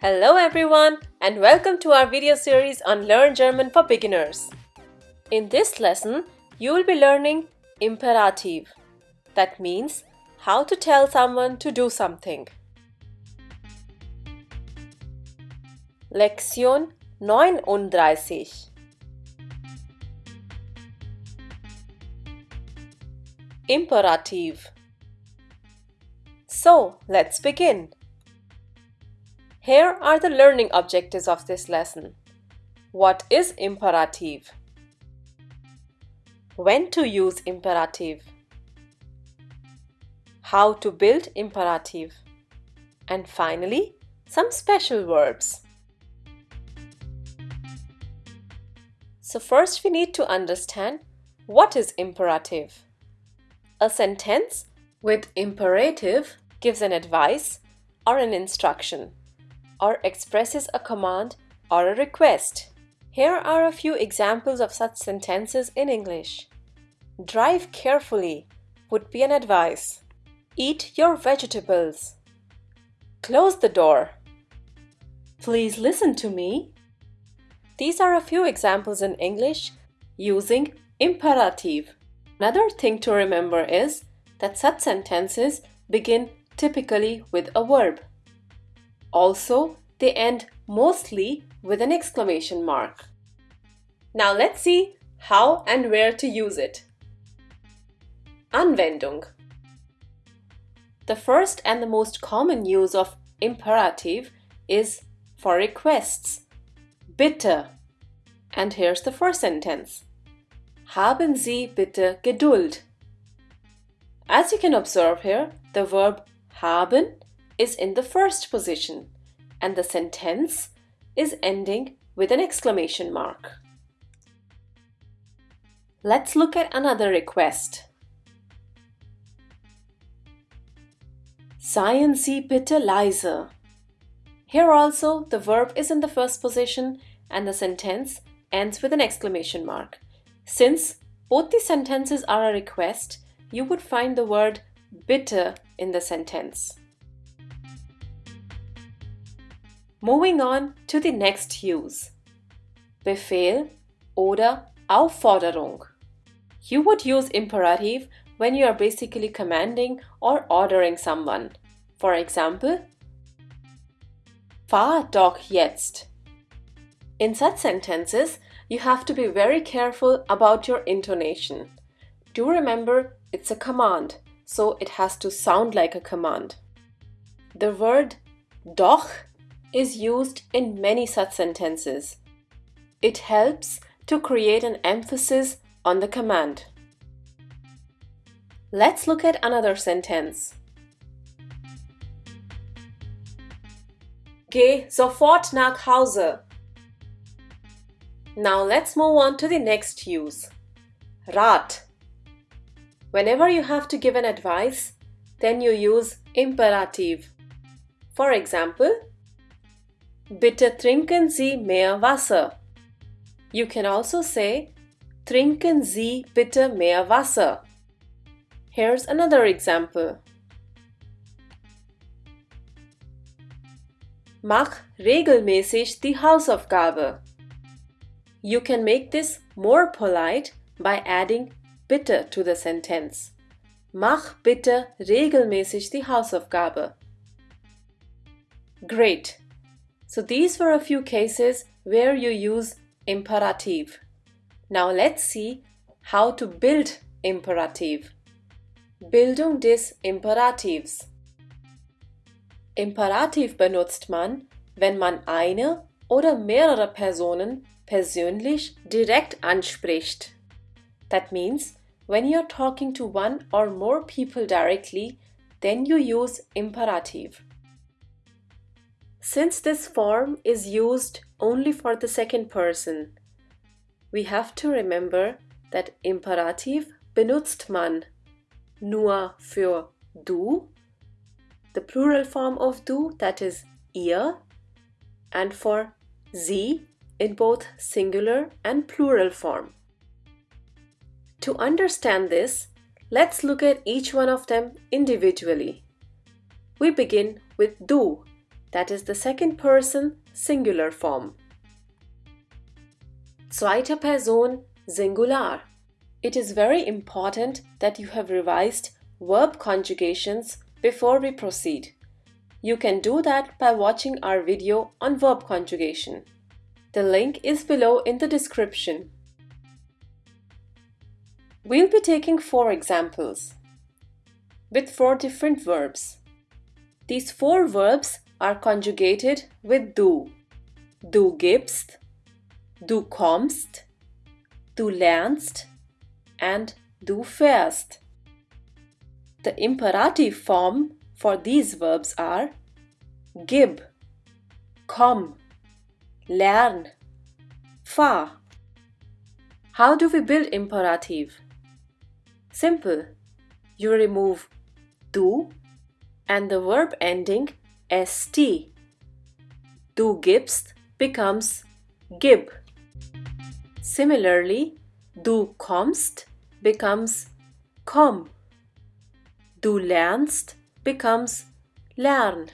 Hello everyone and welcome to our video series on Learn German for Beginners. In this lesson, you will be learning imperative. That means how to tell someone to do something. Lektion 39 Imperative So, let's begin. Here are the learning objectives of this lesson. What is imperative? When to use imperative? How to build imperative? And finally, some special verbs. So first we need to understand what is imperative. A sentence with imperative gives an advice or an instruction or expresses a command or a request. Here are a few examples of such sentences in English. Drive carefully would be an advice. Eat your vegetables. Close the door. Please listen to me. These are a few examples in English using imperative. Another thing to remember is that such sentences begin typically with a verb. Also, they end mostly with an exclamation mark. Now let's see how and where to use it. Anwendung The first and the most common use of imperative is for requests. Bitte. And here's the first sentence. Haben Sie bitte Geduld. As you can observe here, the verb haben is in the first position and the sentence is ending with an exclamation mark. Let's look at another request. Seien Sie. Here also the verb is in the first position and the sentence ends with an exclamation mark. Since both the sentences are a request, you would find the word bitte in the sentence. Moving on to the next use. Befehl oder Aufforderung. You would use imperative when you are basically commanding or ordering someone. For example, Fahr doch jetzt. In such sentences, you have to be very careful about your intonation. Do remember it's a command, so it has to sound like a command. The word doch is used in many such sentences. It helps to create an emphasis on the command. Let's look at another sentence. Geh sofort nach Hause. Now let's move on to the next use. Rat. Whenever you have to give an advice, then you use imperative. For example, Bitte trinken Sie mehr Wasser. You can also say Trinken Sie bitte mehr Wasser. Here's another example. Mach regelmäßig die Hausaufgabe. You can make this more polite by adding bitte to the sentence. Mach bitte regelmäßig die Hausaufgabe. Great! So these were a few cases where you use imperative. Now let's see how to build imperative. Bildung des Imperativs. Imperativ benutzt man, wenn man eine oder mehrere Personen persönlich direkt anspricht. That means when you're talking to one or more people directly, then you use imperative. Since this form is used only for the second person, we have to remember that Imperativ benutzt man nur für du, the plural form of du that is ihr, and for sie in both singular and plural form. To understand this, let's look at each one of them individually. We begin with du that is the second person singular form. Zweite Person Singular. It is very important that you have revised verb conjugations before we proceed. You can do that by watching our video on verb conjugation. The link is below in the description. We'll be taking four examples with four different verbs. These four verbs are conjugated with du. Du gibst, du kommst, du lernst and du fährst. The imperative form for these verbs are gib, komm, lern, fahr. How do we build imperative? Simple. You remove du and the verb ending st. Du gibst becomes gib. Similarly, du kommst becomes komm. Du lernst becomes lern.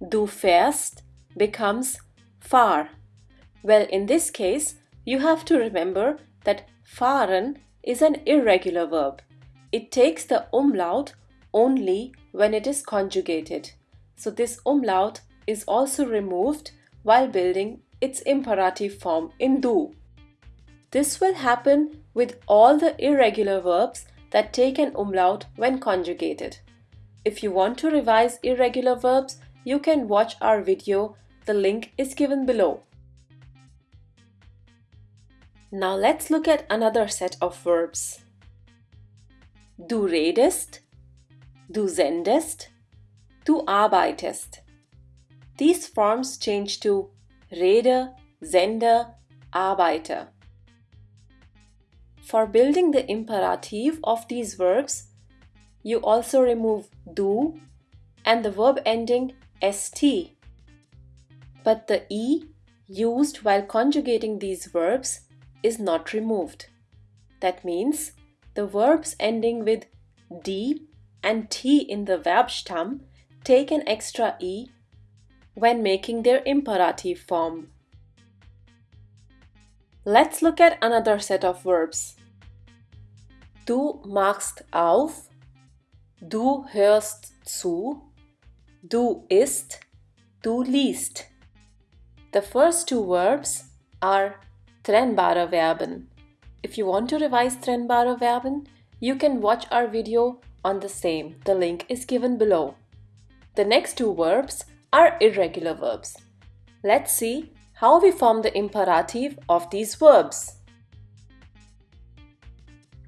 Du fährst becomes fahr. Well, in this case, you have to remember that fahren is an irregular verb. It takes the umlaut only when it is conjugated. So this umlaut is also removed while building its imperative form in du. This will happen with all the irregular verbs that take an umlaut when conjugated. If you want to revise irregular verbs, you can watch our video. The link is given below. Now let's look at another set of verbs. Du redest, du sendest, du arbeitest. These forms change to rede, sende, arbeite. For building the imperative of these verbs, you also remove du and the verb ending st. But the e used while conjugating these verbs is not removed. That means the verbs ending with d and t in the Verbstamm take an extra e when making their imperative form. Let's look at another set of verbs. Du machst auf, du hörst zu, du isst, du liest. The first two verbs are trennbare Verben. If you want to revise trennbare Verben, you can watch our video on the same. The link is given below. The next two verbs are irregular verbs. Let's see how we form the imperative of these verbs.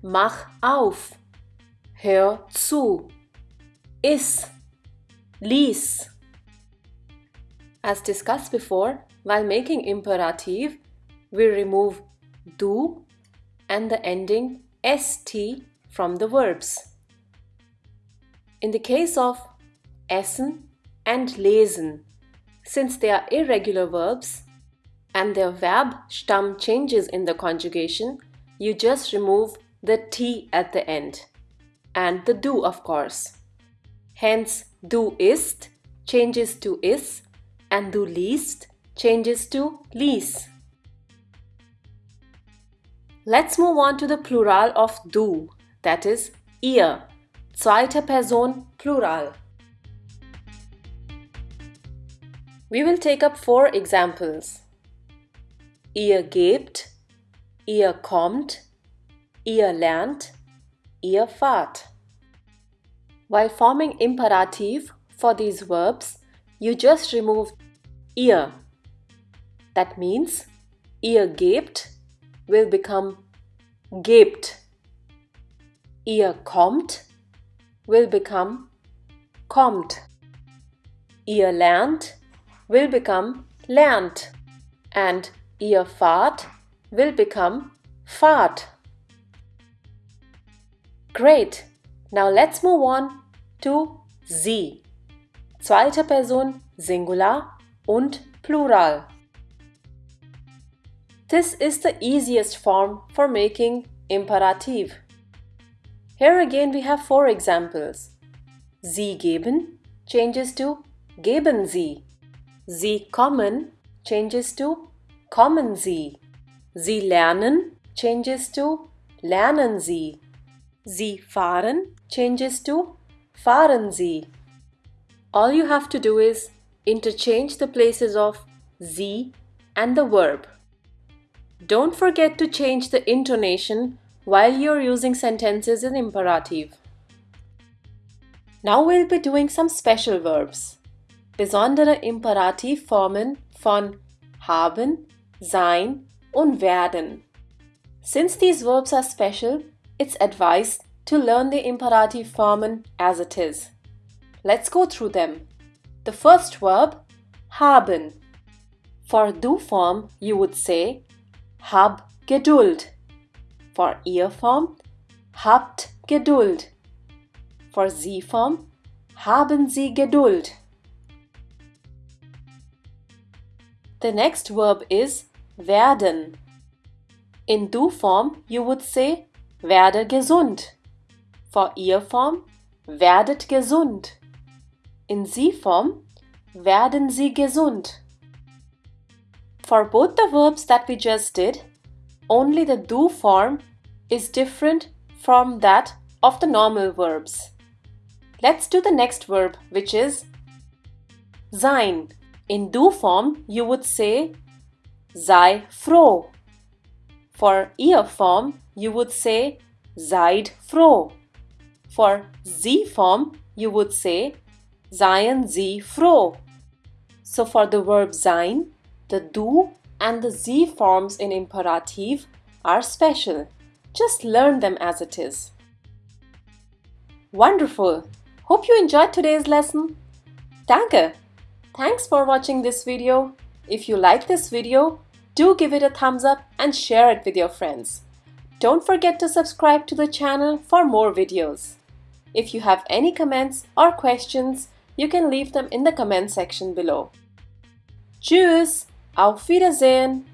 Mach auf, hör zu, iss, lies. As discussed before, while making imperative, we remove du and the ending st from the verbs. In the case of essen and lesen, since they are irregular verbs and their verb stamm changes in the conjugation, you just remove the t at the end and the du of course. Hence, du isst changes to iss and du liest changes to lies. Let's move on to the plural of du, that is ihr, zweite Person Plural. We will take up four examples. Ihr gebt, ihr kommt, ihr lernt, ihr fahrt. While forming imperative for these verbs, you just remove ihr. That means ihr gebt will become gebt. Ihr kommt will become kommt. Ihr lernt will become lernt. And ihr fahrt will become fahrt. Great! Now let's move on to sie. Zweite Person Singular und Plural. This is the easiest form for making imperative. Here again we have four examples. Sie geben changes to geben Sie. Sie kommen changes to kommen Sie. Sie lernen changes to lernen Sie. Sie fahren changes to fahren Sie. All you have to do is interchange the places of Sie and the verb. Don't forget to change the intonation while you're using sentences in imperative. Now we'll be doing some special verbs. Besondere Imperativformen von haben, sein und werden. Since these verbs are special, it's advised to learn the imperative formen as it is. Let's go through them. The first verb, haben. For du form, you would say hab Geduld. For ihr form, habt Geduld. For sie form, haben Sie Geduld. The next verb is werden. In du form, you would say werde gesund. For ihr form, werdet gesund. In sie form, werden Sie gesund. For both the verbs that we just did, only the du form is different from that of the normal verbs. Let's do the next verb, which is sein. In du form, you would say sei froh. For ihr form, you would say seid froh. For sie form, you would say seien Sie froh. So for the verb sein, the du and the sie forms in imperative are special. Just learn them as it is. Wonderful! Hope you enjoyed today's lesson. Danke! Thanks for watching this video. If you like this video, do give it a thumbs up and share it with your friends. Don't forget to subscribe to the channel for more videos. If you have any comments or questions, you can leave them in the comment section below. Tschüss! Auf Wiedersehen!